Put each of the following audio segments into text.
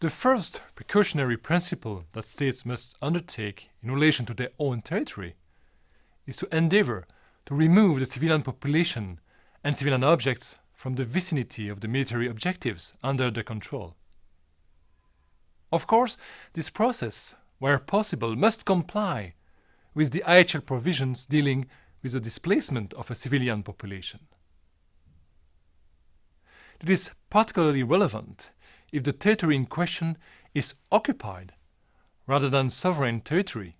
The first precautionary principle that states must undertake in relation to their own territory is to endeavor to remove the civilian population and civilian objects from the vicinity of the military objectives under their control. Of course, this process, where possible, must comply with the IHL provisions dealing with the displacement of a civilian population. It is particularly relevant if the territory in question is occupied rather than sovereign territory,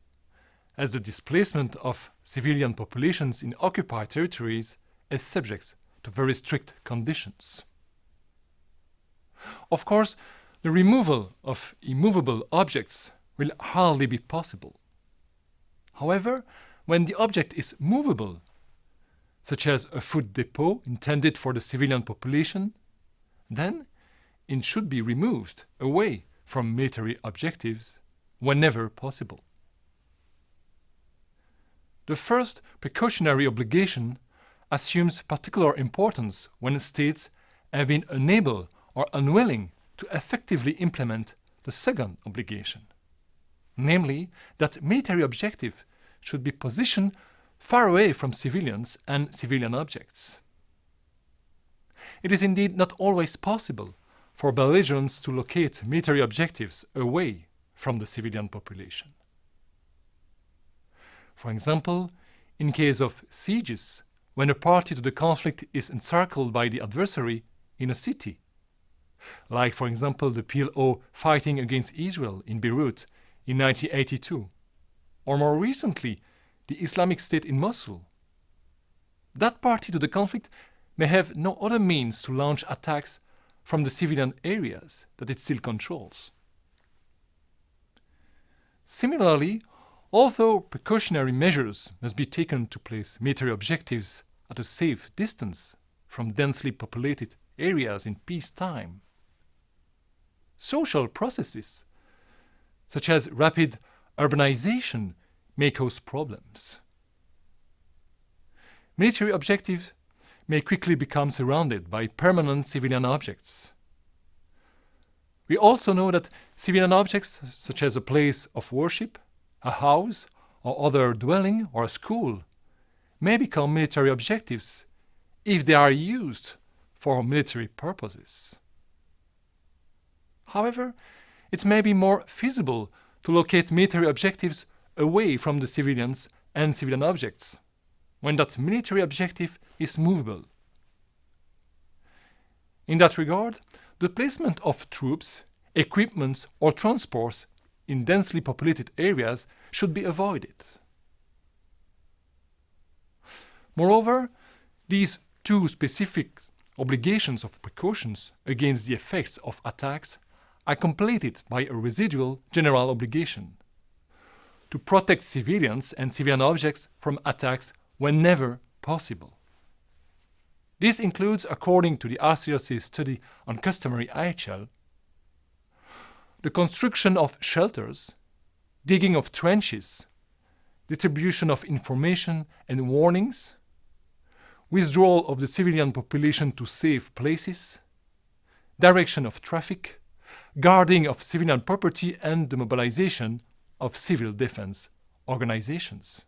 as the displacement of civilian populations in occupied territories is subject to very strict conditions. Of course, the removal of immovable objects will hardly be possible. However, when the object is movable, such as a food depot intended for the civilian population, then it should be removed away from military objectives whenever possible. The first precautionary obligation assumes particular importance when states have been unable or unwilling to effectively implement the second obligation, namely that military objective should be positioned far away from civilians and civilian objects. It is indeed not always possible for belligerents to locate military objectives away from the civilian population. For example, in case of sieges, when a party to the conflict is encircled by the adversary in a city, like for example the PLO fighting against Israel in Beirut in 1982, or more recently the Islamic State in Mosul. That party to the conflict may have no other means to launch attacks from the civilian areas that it still controls. Similarly, although precautionary measures must be taken to place military objectives at a safe distance from densely populated areas in peacetime, social processes, such as rapid urbanization, may cause problems. Military objectives may quickly become surrounded by permanent civilian objects. We also know that civilian objects, such as a place of worship, a house, or other dwelling or a school, may become military objectives if they are used for military purposes. However, it may be more feasible to locate military objectives away from the civilians and civilian objects when that military objective is movable. In that regard, the placement of troops, equipment or transports in densely populated areas should be avoided. Moreover, these two specific obligations of precautions against the effects of attacks are completed by a residual general obligation to protect civilians and civilian objects from attacks whenever possible. This includes, according to the ICRC study on customary IHL, the construction of shelters, digging of trenches, distribution of information and warnings, withdrawal of the civilian population to safe places, direction of traffic, guarding of civilian property and the mobilization of civil defense organizations.